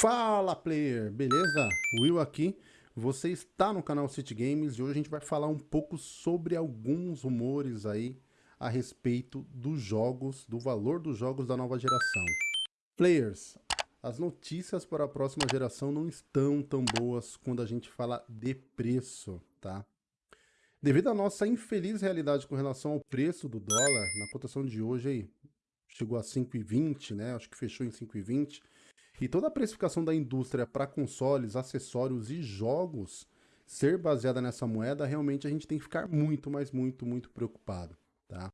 Fala player, beleza? Will aqui, você está no canal City Games e hoje a gente vai falar um pouco sobre alguns rumores aí a respeito dos jogos, do valor dos jogos da nova geração. Players, as notícias para a próxima geração não estão tão boas quando a gente fala de preço, tá? Devido à nossa infeliz realidade com relação ao preço do dólar, na cotação de hoje aí, chegou a 5,20, né? Acho que fechou em 5,20 e toda a precificação da indústria para consoles, acessórios e jogos ser baseada nessa moeda, realmente a gente tem que ficar muito, mas muito, muito preocupado, tá?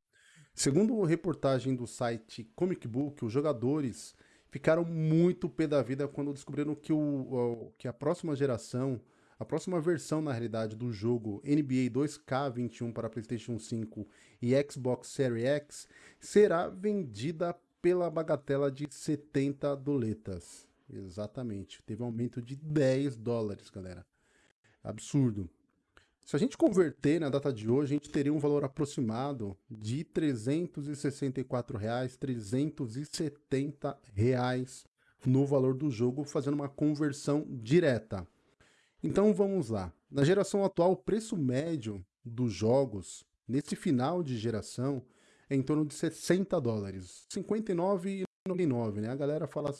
Segundo reportagem do site Comic Book, os jogadores ficaram muito pé da vida quando descobriram que, o, que a próxima geração, a próxima versão, na realidade, do jogo NBA 2K21 para PlayStation 5 e Xbox Series X será vendida pela bagatela de 70 doletas. Exatamente. Teve um aumento de 10 dólares, galera. Absurdo. Se a gente converter na data de hoje, a gente teria um valor aproximado de 364 reais, 370 reais no valor do jogo, fazendo uma conversão direta. Então vamos lá. Na geração atual, o preço médio dos jogos, nesse final de geração, em torno de 60 dólares. 59,99, né? A galera fala...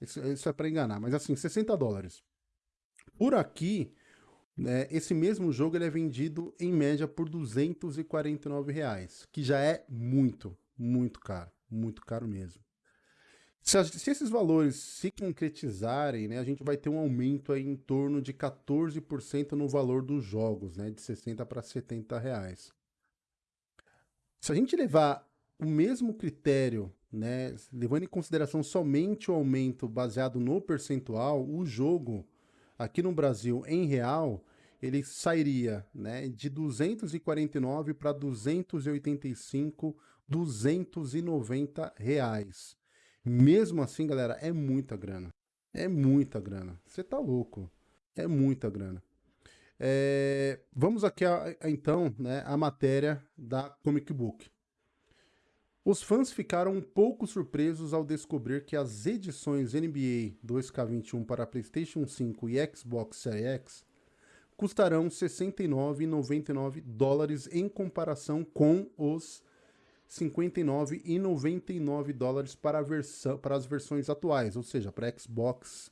Isso, isso é para enganar, mas assim, 60 dólares. Por aqui, né, esse mesmo jogo ele é vendido em média por 249 reais, que já é muito, muito caro, muito caro mesmo. Se, se, esses valores se concretizarem, né, a gente vai ter um aumento aí em torno de 14% no valor dos jogos, né, de 60 para 70 reais. Se a gente levar o mesmo critério, né, levando em consideração somente o aumento baseado no percentual, o jogo aqui no Brasil em real, ele sairia né, de 249 para 285, 290 reais. Mesmo assim, galera, é muita grana. É muita grana. Você tá louco. É muita grana. É, vamos aqui a, a, então né, a matéria da Comic Book. Os fãs ficaram um pouco surpresos ao descobrir que as edições NBA 2K21 para PlayStation 5 e Xbox Series X custarão 69,99 dólares em comparação com os 59,99 dólares para, versão, para as versões atuais, ou seja, para Xbox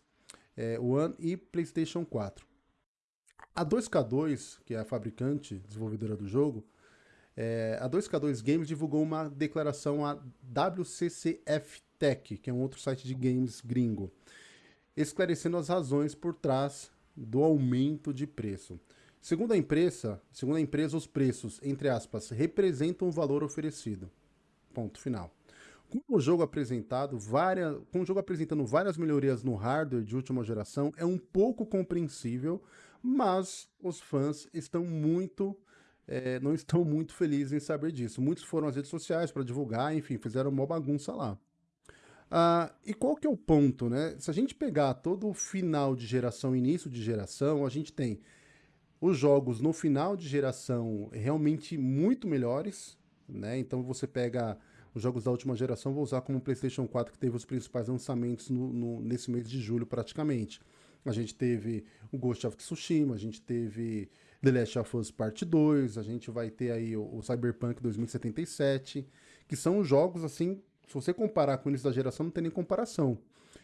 é, One e PlayStation 4. A 2K2, que é a fabricante, desenvolvedora do jogo, é, a 2K2 Games divulgou uma declaração à WCCF Tech, que é um outro site de games gringo, esclarecendo as razões por trás do aumento de preço. Segundo a empresa, segundo a empresa, os preços, entre aspas, representam o valor oferecido. Ponto final. Com o jogo apresentado, várias, com o jogo apresentando várias melhorias no hardware de última geração, é um pouco compreensível mas os fãs estão muito é, não estão muito felizes em saber disso. Muitos foram às redes sociais para divulgar, enfim, fizeram uma bagunça lá. Ah, e qual que é o ponto, né? Se a gente pegar todo o final de geração, início de geração, a gente tem os jogos no final de geração realmente muito melhores, né? Então você pega os jogos da última geração, vou usar como o PlayStation 4 que teve os principais lançamentos no, no, nesse mês de julho praticamente. A gente teve o Ghost of Tsushima, a gente teve The Last of Us Part 2, a gente vai ter aí o, o Cyberpunk 2077, que são jogos assim, se você comparar com o início da geração, não tem nem comparação.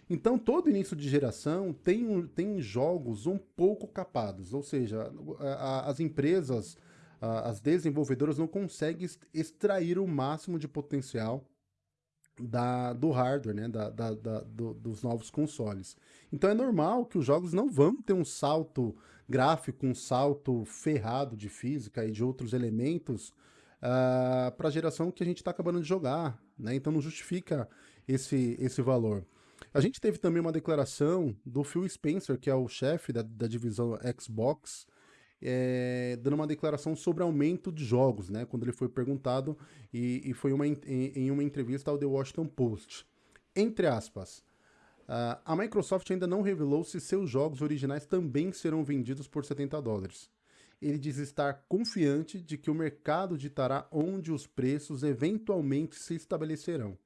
Então, todo início de geração tem, tem jogos um pouco capados, ou seja, a, a, as empresas, a, as desenvolvedoras não conseguem extrair o máximo de potencial da, do hardware, né, da, da, da do, dos novos consoles. Então é normal que os jogos não vão ter um salto gráfico, um salto ferrado de física e de outros elementos uh, ah, para a geração que a gente está acabando de jogar. Né? Então não justifica esse, esse valor. A gente teve também uma declaração do Phil Spencer, que é o chefe da, da divisão Xbox, é, dando uma declaração sobre aumento de jogos, né? Quando ele foi perguntado e, e foi uma, em, em, uma entrevista ao The Washington Post. Entre aspas, uh, a Microsoft ainda não revelou se seus jogos originais também serão vendidos por 70 dólares. Ele diz estar confiante de que o mercado ditará onde os preços eventualmente se estabelecerão.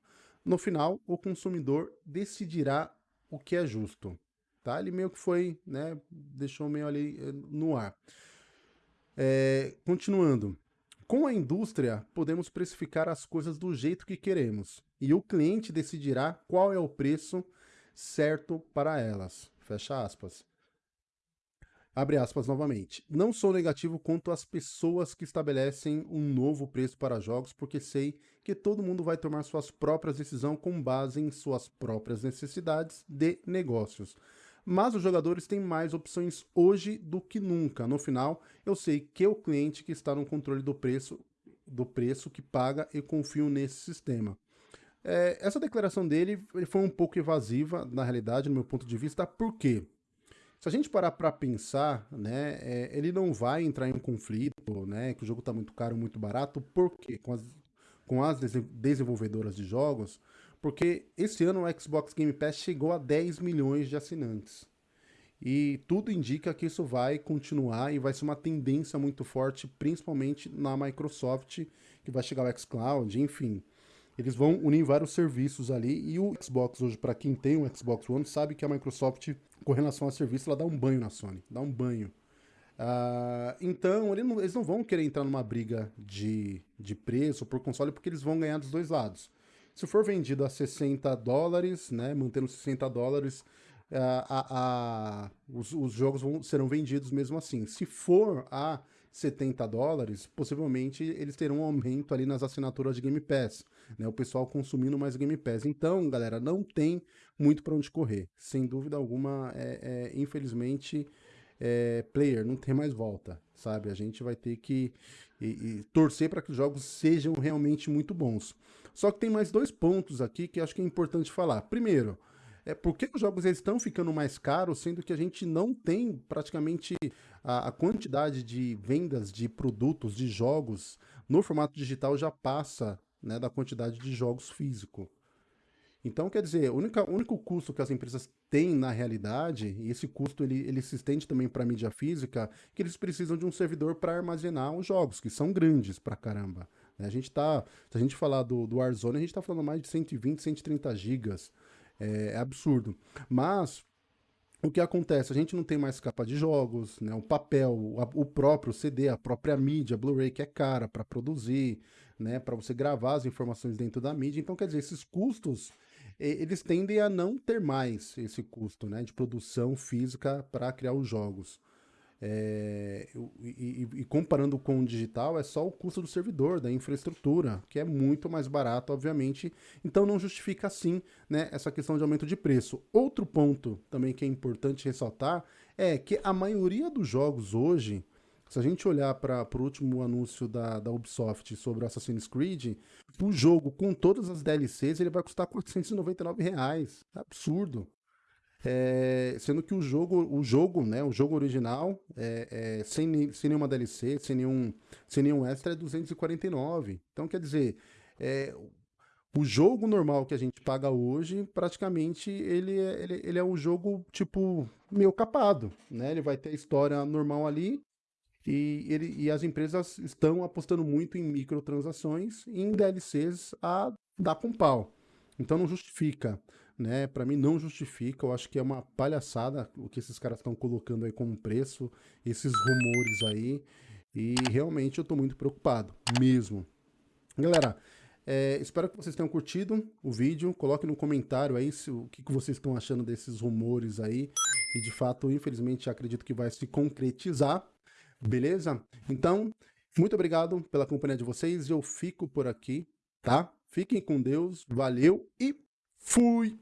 No final, o consumidor decidirá o que é justo. tá? Ele meio que foi, né, deixou meio ali eh, no ar. É, continuando. Com a indústria, podemos precificar as coisas do jeito que queremos, e o cliente decidirá qual é o preço certo para elas. Fecha aspas. Abre aspas novamente. Não sou negativo quanto às pessoas que estabelecem um novo preço para jogos, porque sei que todo mundo vai tomar suas próprias decisões com base em suas próprias necessidades de negócios. Mas os jogadores têm mais opções hoje do que nunca. No final, eu sei que é o cliente que está no controle do preço, do preço que paga e confio nesse sistema. É, essa declaração dele foi um pouco evasiva, na realidade, no meu ponto de vista, por quê? Se a gente parar para pensar, né, é, ele não vai entrar em um conflito, né, que o jogo está muito caro, muito barato, por quê? Com as, com as desenvolvedoras de jogos, porque esse ano o Xbox Game Pass chegou a 10 milhões de assinantes. E tudo indica que isso vai continuar e vai ser uma tendência muito forte, principalmente na Microsoft, que vai chegar o xCloud, enfim. Eles vão unir vários serviços ali e o Xbox hoje, para quem tem um Xbox One, sabe que a Microsoft, com relação a serviço, ela dá um banho na Sony, dá um banho. Uh, então, ele não, eles não vão querer entrar numa briga de, de preço por console, porque eles vão ganhar dos dois lados. Se for vendido a 60 dólares, né, mantendo 60 dólares, uh, a, a, os, os jogos vão, serão vendidos mesmo assim. Se for a 70 dólares, possivelmente eles terão um aumento ali nas assinaturas de Game Pass, né? O pessoal consumindo mais Game Pass. Então, galera, não tem muito para onde correr. Sem dúvida alguma, é, é infelizmente, é, player não tem mais volta, sabe? A gente vai ter que e, e torcer para que os jogos sejam realmente muito bons. Só que tem mais dois pontos aqui que acho que é importante falar. Primeiro, é por que os jogos estão ficando mais caros, sendo que a gente não tem praticamente a, a, quantidade de vendas de produtos, de jogos no formato digital já passa né, da quantidade de jogos físico. Então, quer dizer, o único custo que as empresas têm na realidade, e esse custo ele, ele se estende também para a mídia física, que eles precisam de um servidor para armazenar os jogos, que são grandes pra caramba. Né? A gente tá, se a gente falar do, do Warzone, a gente está falando mais de 120, 130 gigas. É, é absurdo. Mas o que acontece? A gente não tem mais capa de jogos, né? o papel, o, o próprio CD, a própria mídia, Blu-ray que é cara para produzir, né? para você gravar as informações dentro da mídia. Então, quer dizer, esses custos, eles tendem a não ter mais esse custo né? de produção física para criar os jogos. É, e, e, e, comparando com o digital, é só o custo do servidor, da infraestrutura, que é muito mais barato, obviamente. Então não justifica assim né, essa questão de aumento de preço. Outro ponto também que é importante ressaltar é que a maioria dos jogos hoje, se a gente olhar para o último anúncio da, da Ubisoft sobre o Assassin's Creed, o jogo com todas as DLCs ele vai custar 499 reais. Absurdo. É, sendo que o jogo, o jogo, né, o jogo original, é, é, sem, sem nenhuma DLC, sem nenhum, sem nenhum extra, é 249. Então, quer dizer, é, o jogo normal que a gente paga hoje, praticamente, ele é, ele, ele é um jogo, tipo, meio capado, né? Ele vai ter a história normal ali, e, ele, e as empresas estão apostando muito em microtransações e em DLCs a dar com pau. Então não justifica né? Para mim não justifica, eu acho que é uma palhaçada o que esses caras estão colocando aí como preço, esses rumores aí, e realmente eu tô muito preocupado, mesmo. Galera, é, espero que vocês tenham curtido o vídeo, coloque no comentário aí se, o que, que vocês estão achando desses rumores aí, e de fato, infelizmente, acredito que vai se concretizar, beleza? Então, muito obrigado pela companhia de vocês, eu fico por aqui, tá? Fiquem com Deus, valeu e fui!